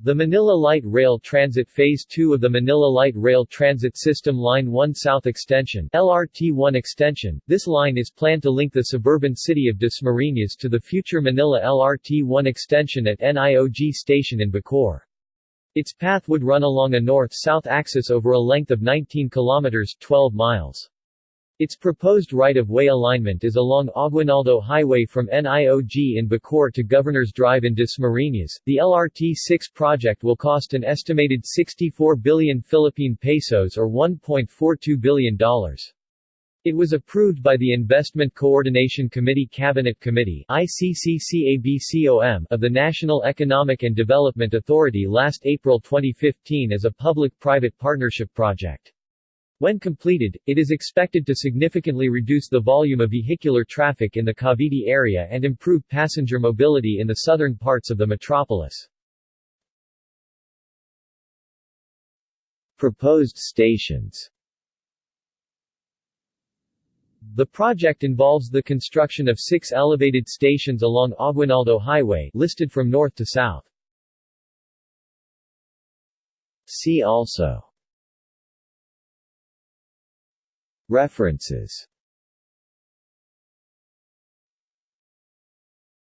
The Manila Light Rail Transit Phase 2 of the Manila Light Rail Transit System Line 1 South Extension LRT-1 extension, this line is planned to link the suburban city of Dasmariñas to the future Manila LRT-1 extension at NIOG Station in Bacoor. Its path would run along a north-south axis over a length of 19 kilometers 12 miles. Its proposed right-of-way alignment is along Aguinaldo Highway from NIOG in Bacoor to Governor's Drive in Dasmariñas. The LRT-6 project will cost an estimated 64 billion Philippine pesos or $1.42 billion. It was approved by the Investment Coordination Committee Cabinet Committee ICCCABCOM of the National Economic and Development Authority last April 2015 as a public-private partnership project. When completed, it is expected to significantly reduce the volume of vehicular traffic in the Cavite area and improve passenger mobility in the southern parts of the metropolis. Proposed stations The project involves the construction of six elevated stations along Aguinaldo Highway listed from north to south. See also References